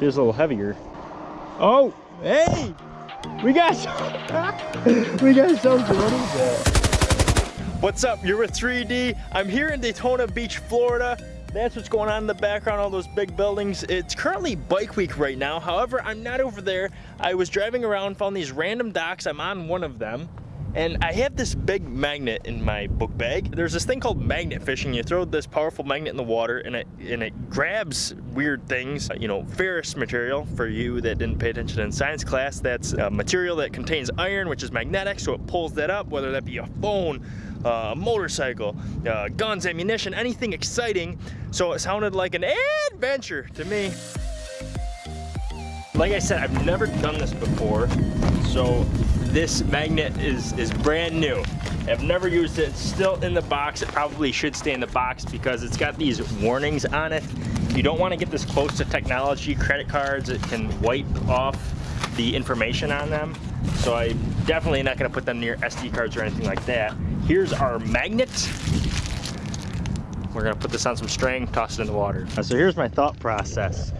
Feels a little heavier. Oh, hey! We got some, we got something. What is that? What's up? You're with 3D. I'm here in Daytona Beach, Florida. That's what's going on in the background, all those big buildings. It's currently bike week right now. However, I'm not over there. I was driving around, found these random docks. I'm on one of them. And I have this big magnet in my book bag. There's this thing called magnet fishing. You throw this powerful magnet in the water and it and it grabs weird things. You know, ferrous material for you that didn't pay attention in science class. That's a material that contains iron, which is magnetic, so it pulls that up, whether that be a phone, uh, a motorcycle, uh, guns, ammunition, anything exciting. So it sounded like an adventure to me. Like I said, I've never done this before, so this magnet is, is brand new. I've never used it, it's still in the box. It probably should stay in the box because it's got these warnings on it. You don't want to get this close to technology, credit cards, it can wipe off the information on them. So I'm definitely not gonna put them near SD cards or anything like that. Here's our magnet. We're gonna put this on some string, toss it in the water. So here's my thought process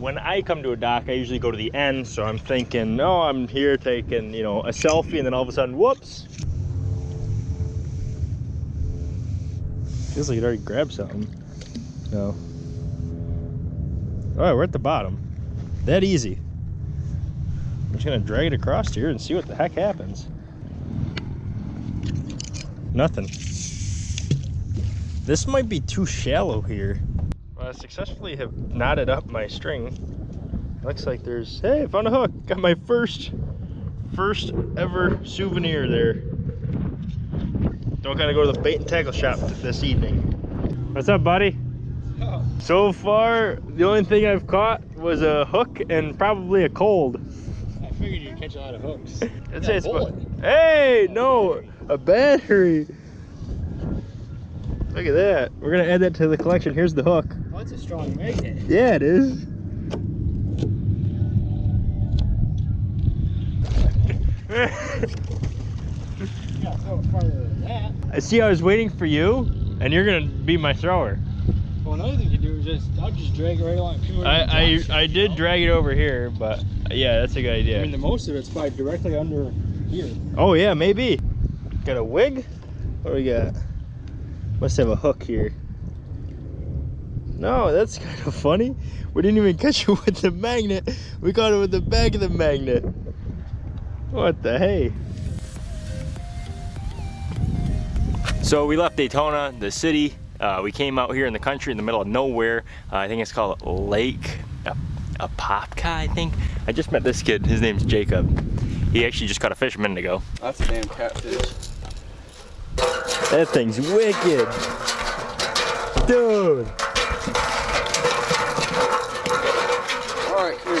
when I come to a dock, I usually go to the end. So I'm thinking, oh, I'm here taking, you know, a selfie and then all of a sudden, whoops. Feels like it already grabbed something. No. All right, we're at the bottom. That easy. I'm just gonna drag it across here and see what the heck happens. Nothing. This might be too shallow here. I successfully have knotted up my string. Looks like there's, hey, I found a hook. Got my first, first ever souvenir there. Don't gotta go to the bait and tackle shop this evening. What's up, buddy? Oh. So far, the only thing I've caught was a hook and probably a cold. I figured you'd catch a lot of hooks. That's it. Hey, no, a battery. Look at that. We're gonna add that to the collection. Here's the hook. It's a strong magnet. Yeah, it is. I see I was waiting for you, and you're gonna be my thrower. Well, another thing you do is just, I'll just drag it right along. I, I, I did drag it over here, but yeah, that's a good idea. I mean, the most of it's probably directly under here. Oh yeah, maybe. Got a wig? What do we got? Must have a hook here. No, that's kind of funny. We didn't even catch it with the magnet. We caught it with the back of the magnet. What the hey? So we left Daytona, the city. Uh, we came out here in the country in the middle of nowhere. Uh, I think it's called Lake Apopka, I think. I just met this kid. His name's Jacob. He actually just caught a fish a minute ago. That's a damn catfish. That thing's wicked. Dude.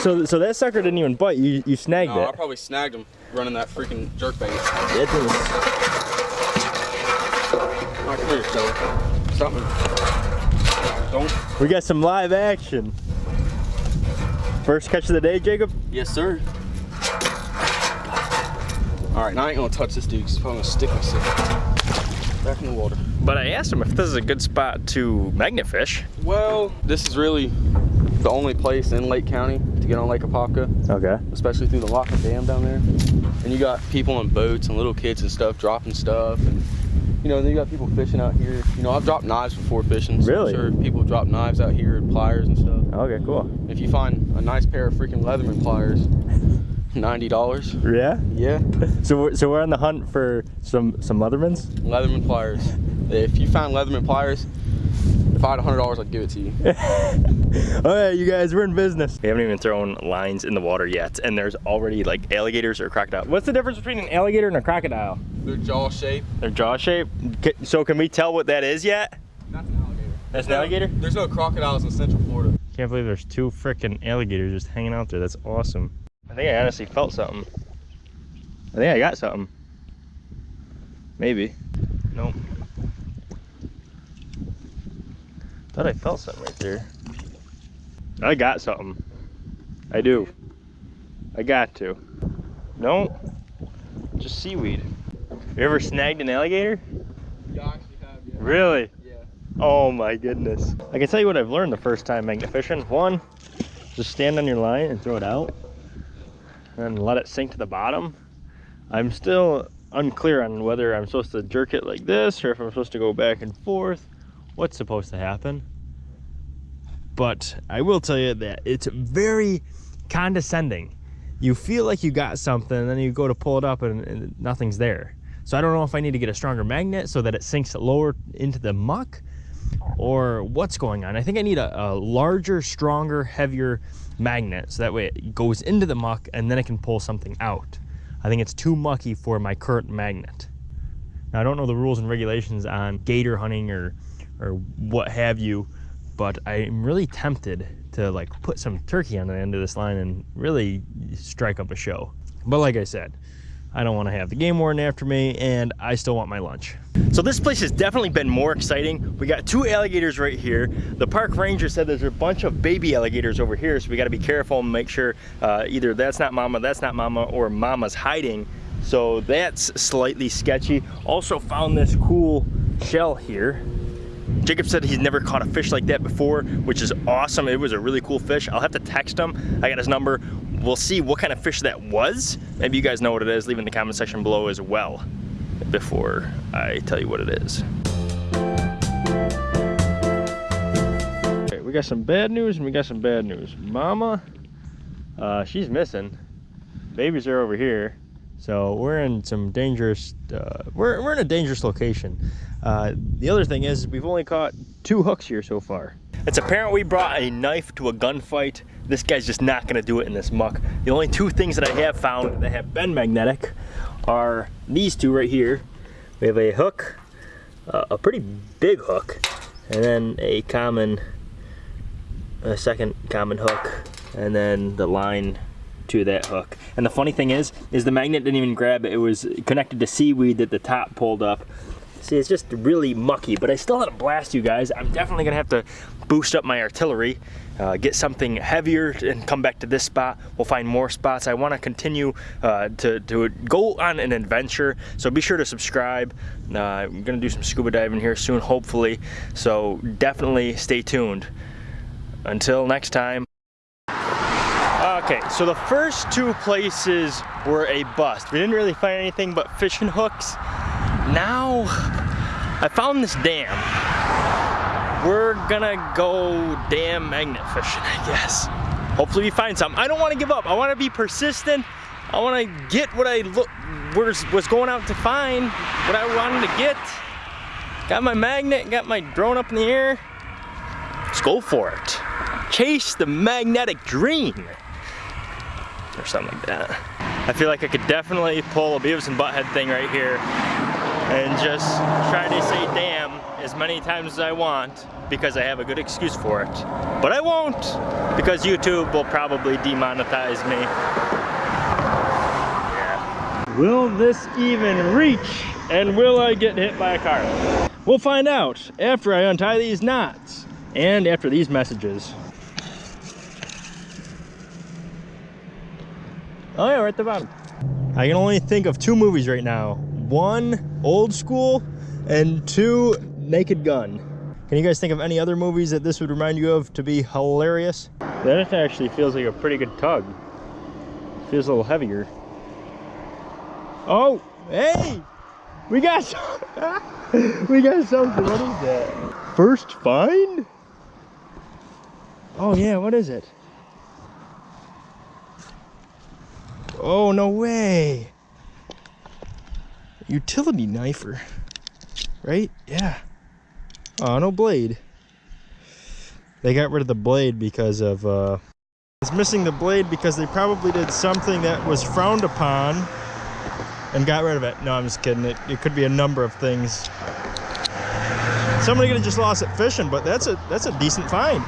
So so that sucker didn't even bite. You you snagged no, it. I probably snagged him running that freaking jerk bait. That thing Alright, come here, fella. Stop Don't. We got some live action. First catch of the day, Jacob? Yes, sir. Alright, now I ain't gonna touch this dude because probably gonna stick myself back in the water. But I asked him if this is a good spot to magnet fish. Well, this is really the only place in Lake County to get on Lake Apopka. Okay. Especially through the Lockett Dam down there. And you got people on boats and little kids and stuff dropping stuff. And, you know, then you got people fishing out here. You know, I've dropped knives before fishing. So really? I'm sure people drop knives out here and pliers and stuff. Okay, cool. If you find a nice pair of freaking Leatherman pliers, ninety dollars. Yeah. Yeah. So we're, so we're on the hunt for some some Leathermans. Leatherman pliers. If you found Leatherman pliers, if I had hundred dollars, I'd give it to you. All right, you guys, we're in business. We haven't even thrown lines in the water yet, and there's already like alligators or crocodiles. What's the difference between an alligator and a crocodile? Their jaw shape. Their jaw shape. So can we tell what that is yet? That's an alligator. That's an alligator. There's no crocodiles in Central Florida. Can't believe there's two freaking alligators just hanging out there. That's awesome. I think I honestly felt something. I think I got something. Maybe. Nope. Thought I felt something right there. I got something. I do. I got to. No. Just seaweed. You ever snagged an alligator? Yeah, I actually have, yeah. Really? Yeah. Oh my goodness. I can tell you what I've learned the first time magnet fishing. One, just stand on your line and throw it out and let it sink to the bottom. I'm still unclear on whether I'm supposed to jerk it like this or if I'm supposed to go back and forth. What's supposed to happen? But I will tell you that it's very condescending. You feel like you got something and then you go to pull it up and, and nothing's there. So I don't know if I need to get a stronger magnet so that it sinks lower into the muck or what's going on. I think I need a, a, larger, stronger, heavier magnet so that way it goes into the muck and then it can pull something out. I think it's too mucky for my current magnet. Now I don't know the rules and regulations on gator hunting or, or what have you, but I'm really tempted to like put some turkey on the end of this line and really strike up a show. But like I said, I don't want to have the game warden after me, and I still want my lunch. So this place has definitely been more exciting. We got two alligators right here. The park ranger said there's a bunch of baby alligators over here, so we got to be careful and make sure uh, either that's not mama, that's not mama, or mama's hiding. So that's slightly sketchy. Also found this cool shell here. Jacob said he's never caught a fish like that before, which is awesome. It was a really cool fish. I'll have to text him. I got his number. We'll see what kind of fish that was. Maybe you guys know what it is. Leave in the comment section below as well before I tell you what it is. We got some bad news and we got some bad news. Mama, uh, she's missing. Babies are over here. So we're in some dangerous, uh, we're, we're in a dangerous location. Uh, the other thing is we've only caught two hooks here so far. It's apparent we brought a knife to a gunfight. This guy's just not gonna do it in this muck. The only two things that I have found that have been magnetic are these two right here. We have a hook, uh, a pretty big hook, and then a common, a second common hook, and then the line to that hook. And the funny thing is, is the magnet didn't even grab it. It was connected to seaweed that the top pulled up. See, it's just really mucky, but I still had to blast you guys. I'm definitely gonna have to boost up my artillery, uh, get something heavier and come back to this spot. We'll find more spots. I wanna continue uh, to, to go on an adventure, so be sure to subscribe. Uh, I'm gonna do some scuba diving here soon, hopefully. So definitely stay tuned. Until next time. Okay, so the first two places were a bust. We didn't really find anything but fishing hooks. Now, I found this dam. We're gonna go dam magnet fishing, I guess. Hopefully we find something. I don't wanna give up. I wanna be persistent. I wanna get what I look, was going out to find, what I wanted to get. Got my magnet, got my drone up in the air. Let's go for it. Chase the magnetic dream or something like that. I feel like I could definitely pull a Beavis and Butthead thing right here and just try to say damn as many times as I want because I have a good excuse for it. But I won't because YouTube will probably demonetize me. Yeah. Will this even reach and will I get hit by a car? We'll find out after I untie these knots and after these messages. Oh yeah, we're at the bottom. I can only think of two movies right now. One, Old School, and two, Naked Gun. Can you guys think of any other movies that this would remind you of to be hilarious? That actually feels like a pretty good tug. Feels a little heavier. Oh, hey! We got we got something. What is that? First find? Oh yeah, what is it? Oh, no way. Utility knifer. Right? Yeah. Oh, no blade. They got rid of the blade because of, uh... It's missing the blade because they probably did something that was frowned upon and got rid of it. No, I'm just kidding. It, it could be a number of things. Somebody could have just lost it fishing, but that's a that's a decent find.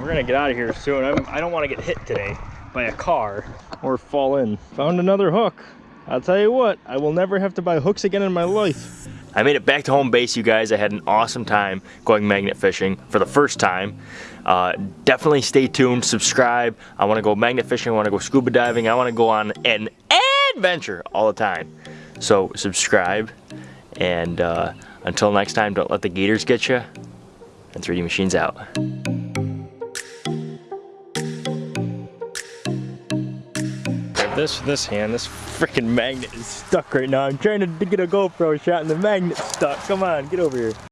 We're gonna get out of here soon. I'm, I don't want to get hit today by a car or fall in. Found another hook. I'll tell you what, I will never have to buy hooks again in my life. I made it back to home base, you guys. I had an awesome time going magnet fishing for the first time. Uh, definitely stay tuned, subscribe. I want to go magnet fishing, I want to go scuba diving, I want to go on an adventure all the time. So subscribe, and uh, until next time, don't let the gators get you, and 3D Machines out. This this hand, this freaking magnet is stuck right now. I'm trying to get a GoPro shot and the magnet's stuck. Come on, get over here.